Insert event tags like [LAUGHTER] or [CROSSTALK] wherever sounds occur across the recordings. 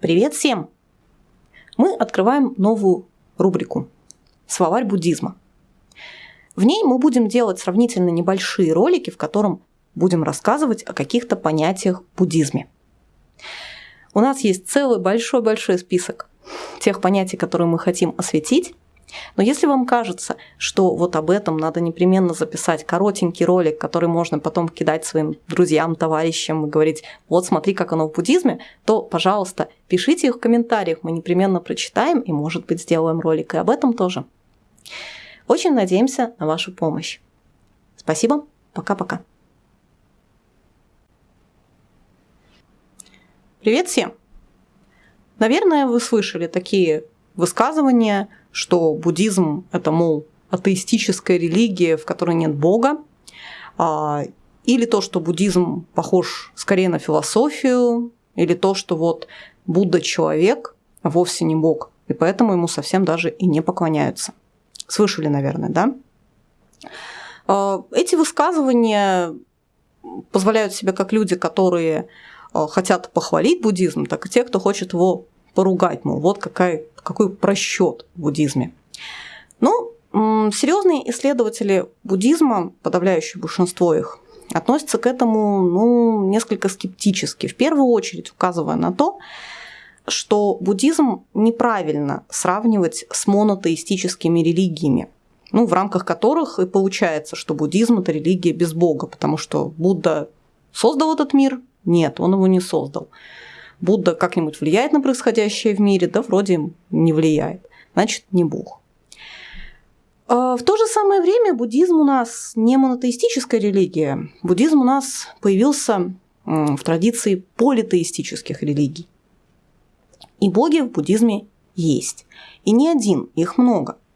Привет всем! Мы открываем новую рубрику «Словарь буддизма». В ней мы будем делать сравнительно небольшие ролики, в котором будем рассказывать о каких-то понятиях в буддизме. У нас есть целый большой-большой список тех понятий, которые мы хотим осветить, но если вам кажется, что вот об этом надо непременно записать коротенький ролик, который можно потом кидать своим друзьям, товарищам и говорить, вот смотри, как оно в буддизме, то, пожалуйста, пишите их в комментариях, мы непременно прочитаем и, может быть, сделаем ролик и об этом тоже. Очень надеемся на вашу помощь. Спасибо, пока-пока. Привет всем! Наверное, вы слышали такие высказывания, что буддизм – это, мол, атеистическая религия, в которой нет Бога, а, или то, что буддизм похож скорее на философию, или то, что вот Будда – человек, а вовсе не Бог, и поэтому ему совсем даже и не поклоняются. Слышали, наверное, да? А, эти высказывания позволяют себе как люди, которые а, хотят похвалить буддизм, так и те, кто хочет его поругать, мол, вот какая, какой просчет в буддизме. Ну, серьезные исследователи буддизма, подавляющее большинство их, относятся к этому ну, несколько скептически, в первую очередь указывая на то, что буддизм неправильно сравнивать с монотеистическими религиями, ну, в рамках которых и получается, что буддизм – это религия без Бога, потому что Будда создал этот мир? Нет, он его не создал. Будда как-нибудь влияет на происходящее в мире? Да вроде не влияет. Значит, не Бог. А в то же самое время буддизм у нас не монотеистическая религия. Буддизм у нас появился в традиции политеистических религий. И боги в буддизме есть. И не один, их много –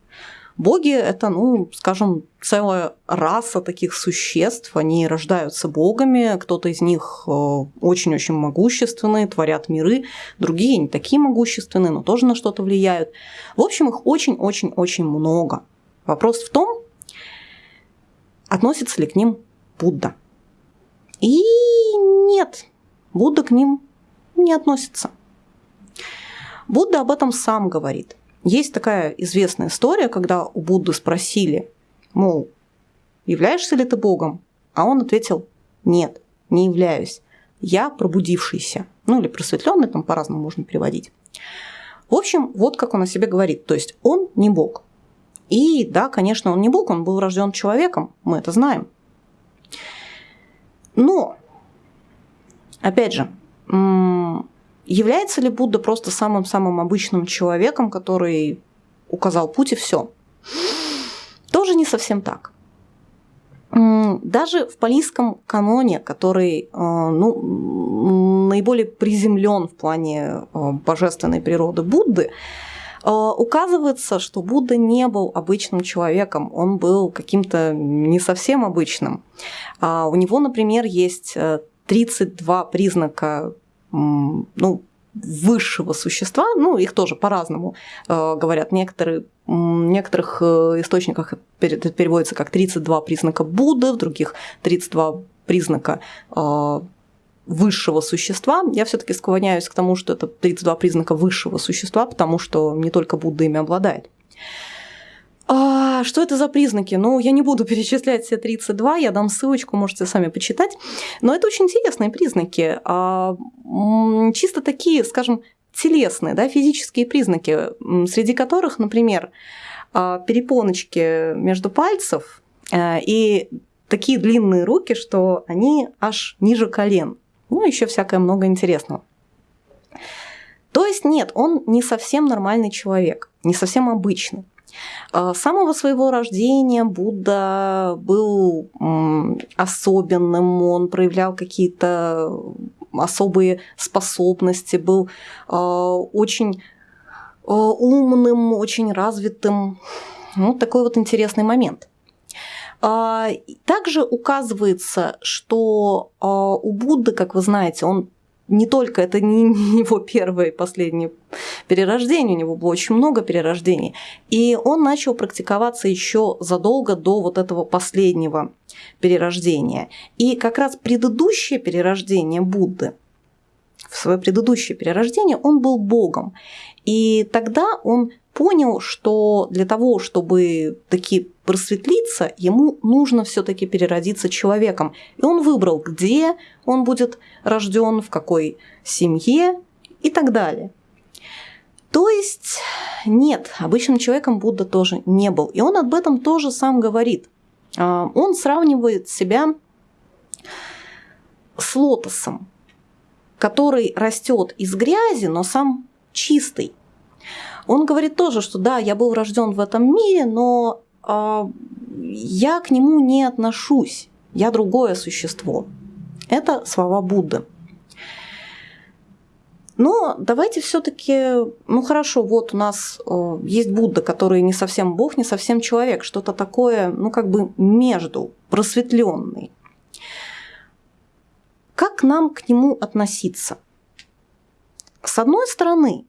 Боги – это, ну, скажем, целая раса таких существ. Они рождаются богами, кто-то из них э, очень-очень могущественные, творят миры, другие не такие могущественные, но тоже на что-то влияют. В общем, их очень-очень-очень много. Вопрос в том, относится ли к ним Будда. И нет, Будда к ним не относится. Будда об этом сам говорит – есть такая известная история, когда у Будды спросили, мол, являешься ли ты Богом? А он ответил, нет, не являюсь. Я пробудившийся. Ну или просветленный, там по-разному можно переводить. В общем, вот как он о себе говорит. То есть он не Бог. И да, конечно, он не Бог, он был рожден человеком, мы это знаем. Но, опять же, Является ли Будда просто самым-самым обычным человеком, который указал путь и все? Тоже не совсем так. Даже в палийском каноне, который э, ну, наиболее приземлен в плане э, божественной природы Будды, э, указывается, что Будда не был обычным человеком, он был каким-то не совсем обычным. А у него, например, есть 32 признака ну, высшего существа, ну, их тоже по-разному э, говорят. Некоторые, в некоторых э, источниках это переводится как 32 признака Будды, в других 32 признака э, высшего существа. Я все-таки склоняюсь к тому, что это 32 признака высшего существа, потому что не только Будда ими обладает. А, что это за признаки? Ну, я не буду [LAUGHS] перечислять все 32, я дам ссылочку, можете сами почитать. Но это очень интересные признаки. А, чисто такие, скажем, телесные, да, физические признаки, среди которых, например, а, перепоночки между пальцев а, и такие длинные руки, что они аж ниже колен. Ну, еще всякое много интересного. То есть нет, он не совсем нормальный человек, не совсем обычный. С самого своего рождения Будда был особенным, он проявлял какие-то особые способности, был а, очень а, умным, очень развитым. Вот такой вот интересный момент. А, также указывается, что у Будды, как вы знаете, он не только это [LAUGHS] не его первое и последнее перерождение, у него было очень много перерождений. И он начал практиковаться еще задолго до вот этого последнего перерождения. И как раз предыдущее перерождение Будды в свое предыдущее перерождение он был богом. И тогда он понял, что для того, чтобы таки просветлиться, ему нужно все-таки переродиться человеком. И он выбрал, где он будет рожден, в какой семье и так далее. То есть нет, обычным человеком Будда тоже не был. И он об этом тоже сам говорит. А, он сравнивает себя с лотосом, который растет из грязи, но сам чистый. Он говорит тоже, что да, я был рожден в этом мире, но я к нему не отношусь, я другое существо. Это слова Будды. Но давайте все-таки, ну хорошо, вот у нас э, есть Будда, который не совсем Бог, не совсем человек, что-то такое, ну как бы между, просветленный. Как нам к нему относиться? С одной стороны,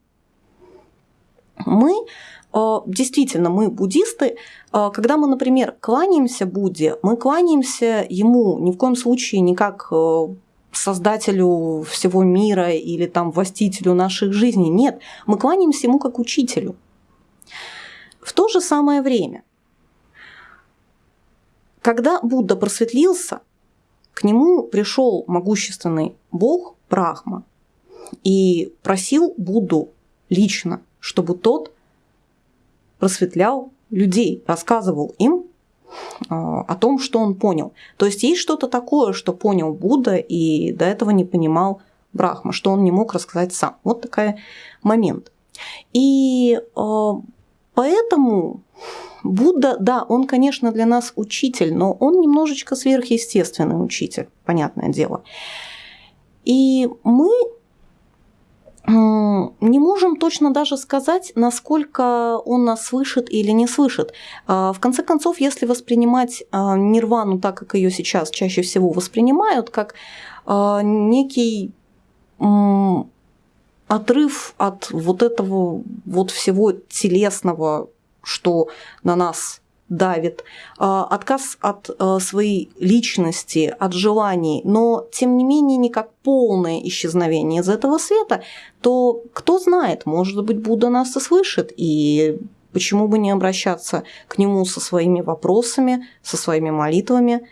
мы э, действительно, мы буддисты, э, когда мы, например, кланяемся Будде, мы кланяемся ему ни в коем случае не как э, создателю всего мира или там властителю наших жизней. Нет, мы кланяемся ему как учителю. В то же самое время, когда Будда просветлился, к нему пришел могущественный бог Брахма и просил Будду лично чтобы тот просветлял людей, рассказывал им а, о том, что он понял. То есть есть что-то такое, что понял Будда и до этого не понимал Брахма, что он не мог рассказать сам. Вот такой момент. И э, поэтому Будда, да, он, конечно, для нас учитель, но он немножечко сверхъестественный учитель, понятное дело. И мы не можем точно даже сказать, насколько он нас слышит или не слышит. А, в конце концов, если воспринимать а, нирвану так, как ее сейчас чаще всего воспринимают, как а, некий отрыв от вот этого вот всего телесного, что на нас давит, а, отказ от а, своей личности, от желаний, но тем не менее не как полное исчезновение из этого света, то кто знает, может быть, Будда нас и слышит, и почему бы не обращаться к нему со своими вопросами, со своими молитвами.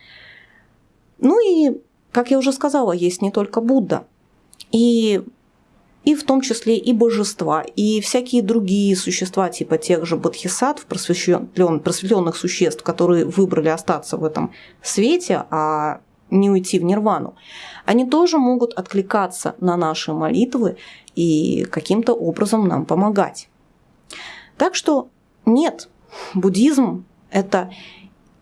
Ну и, как я уже сказала, есть не только Будда. И и в том числе и божества, и всякие другие существа, типа тех же бодхисаттв, просветленных существ, которые выбрали остаться в этом свете, а не уйти в нирвану, они тоже могут откликаться на наши молитвы и каким-то образом нам помогать. Так что нет, буддизм – это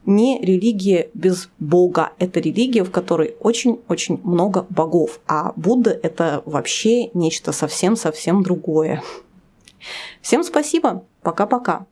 не религия без Бога. Это религия, в которой очень-очень много богов. А Будда – это вообще нечто совсем-совсем другое. Всем спасибо. Пока-пока.